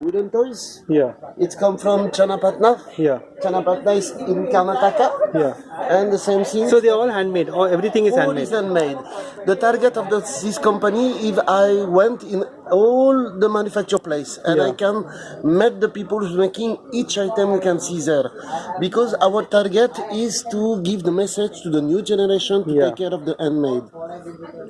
wooden toys. Yeah. It's come from Channapatna. Yeah. Channapatna is in Karnataka. Yeah. And the same thing. So they're all handmade. Or everything is all handmade. is handmade. The target of the, this company, if I went in all the manufacture place and I can meet the people who's making each item you can see there, because our target is to give the message to the new generation to Yeah. take care of the handmade.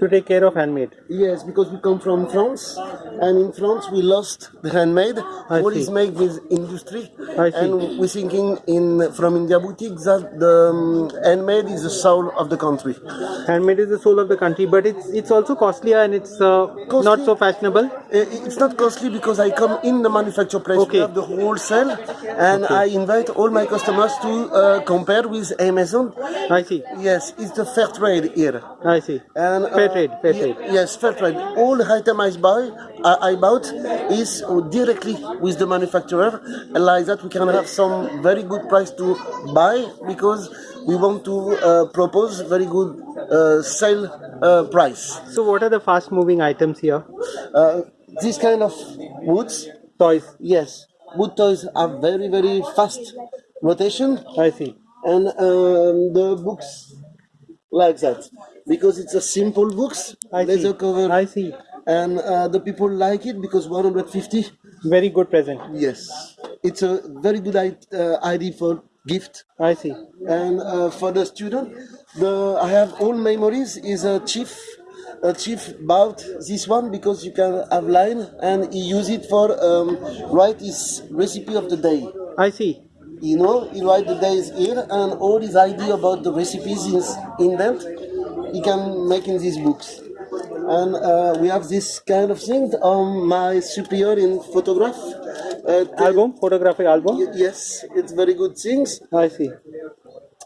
To take care of handmade. Yes, because we come from France, and in France we lost the handmade. I All see. is made with industry, I see. we're thinking in from India boutique that the um, handmade is the soul of the country. Handmade is the soul of the country, but it's it's also costlier and it's uh, not so fashionable. Uh, It's not costly because I come in the manufacture place. Okay. We have the wholesale, and I invite all my customers to uh, compare with Amazon. I see. Yes, it's the fair trade here. I see. And, uh, Fair trade, fair trade. Yes, fair trade. All item I buy, I, I bought is directly with the manufacturer. Like that, we can have some very good price to buy because we want to uh, propose very good uh, sale uh, price. So what are the fast moving items here? Uh, this kind of woods, Toys. yes, wood toys are very very fast rotation, I see. and um, the books like that because it's a simple books, I see. cover. I see. And uh, the people like it because 150 Very good present. yes it's a very good uh, idea for gift I see. and uh, for the student the i have all memories is a chief a chief bought this one because you can have line and he use it for um, write his recipe of the day I see. you know he write the days here and all his idea about the recipes is in them he can make in these books and uh, we have this kind of thing on my superior in photograph uh, Album, photographic album. yes it's very good things I see.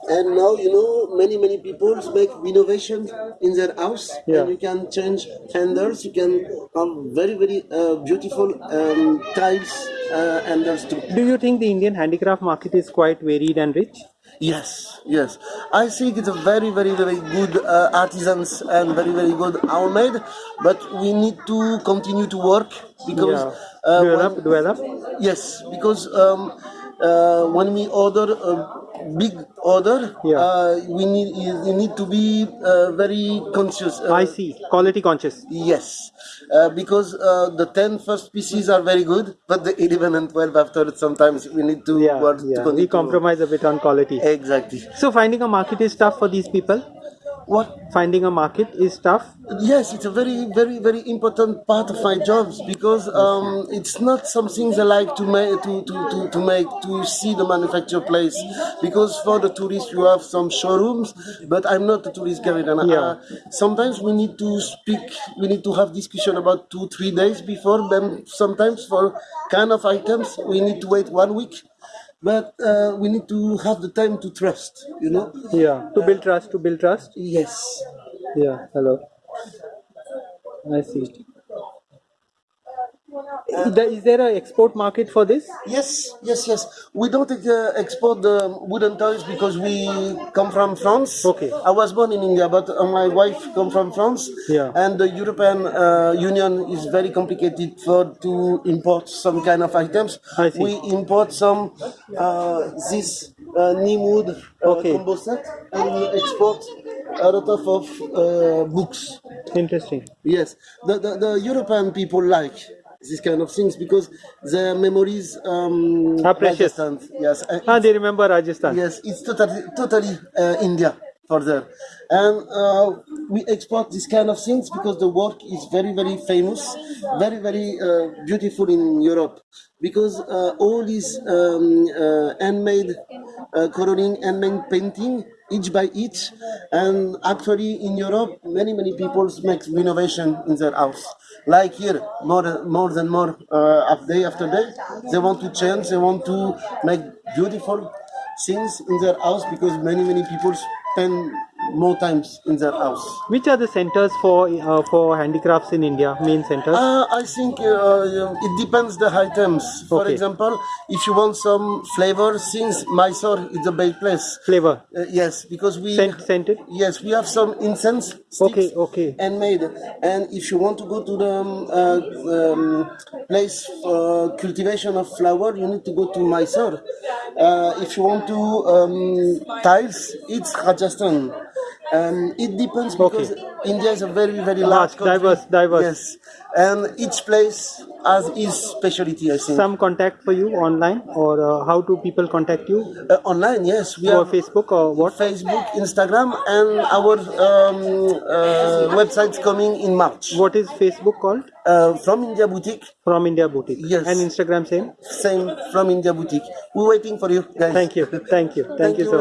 and now you know many many people make renovation in their house Yeah. and you can change handles you can have very very uh, beautiful um, tiles uh, handles too Do you think the Indian handicraft market is quite varied and rich? Yes, yes. I think it's a very, very, very good uh, artisans and very, very good handmade. But we need to continue to work because Yeah. uh, develop, when- develop. yes, because um, uh, when we order a big order, Yeah. uh, we need we need to be uh, very conscious. Uh, I see. Quality conscious. Yes, uh, because uh, the 10 first pieces are very good, but the 11 and 12 after sometimes we need to Yeah, work yeah. We to- compromise a bit on quality. Exactly. So finding a market is tough for these people. What Finding a market is tough. Yes, it's a very, very, very important part of my jobs because um, it's not something I like to make to, to, to, to make to see the manufacture place. Because for the tourists, you have some showrooms, but I'm not a tourist guide. And Yeah. uh, sometimes we need to speak, we need to have discussion about two, three days before. Then sometimes for kind of items, we need to wait one week. But uh, we need to have the time to trust, you know. Yeah. To build trust. To build trust. Yes. Yeah. Hello. I see. Is there a export market for this? Yes, yes, yes. We don't uh, export the wooden toys because we come from France. Okay. I was born in India, but uh, my wife come from France. Yeah. And the European uh, Union is very complicated for to import some kind of items. I see. We import some uh, this uh, neem wood uh, Okay. combo set, and we export a lot of, of uh, books. Interesting. Yes, the, the, the European people like these kind of things because their memories um, Are precious. Rajasthan, Yes, uh, Ah, they remember Rajasthan. yes, it's totally totally uh, India for there, and uh, we export this kind of things because the work is very very famous, very very uh, beautiful in Europe. Because uh, all these um, uh, handmade uh, coloring, handmade painting each by each and actually in europe many many people make renovation in their house. Like here more more than more uh, day after day they want to change they want to make beautiful things in their house because many many people spend more times in their house. Which are the centers for uh, for handicrafts in India? Main centers. Uh, I think uh, it depends the items. For Okay. example, if you want some flavor, since Mysore is a big place. Flavor. Uh, yes, because we Scent, scented. yes we have some incense sticks Okay, okay. handmade. And if you want to go to the um, uh, um, place for cultivation of flower, you need to go to Mysore. Uh, if you want to um, tiles, it's Rajasthan. Um, it depends because India is a very very large Large, country. diverse, diverse. Yes, and each place has its specialty. I think. Some contact for you online, or uh, how do people contact you? Uh, online, yes, we Or Facebook or what? Facebook, Instagram, and our um, uh, website's coming in March. What is Facebook called? Uh, from India Boutique, From India Boutique. Yes. And Instagram same. same from India Boutique. We're waiting for you guys. Thank you. Thank you. Thank, Thank you you so much.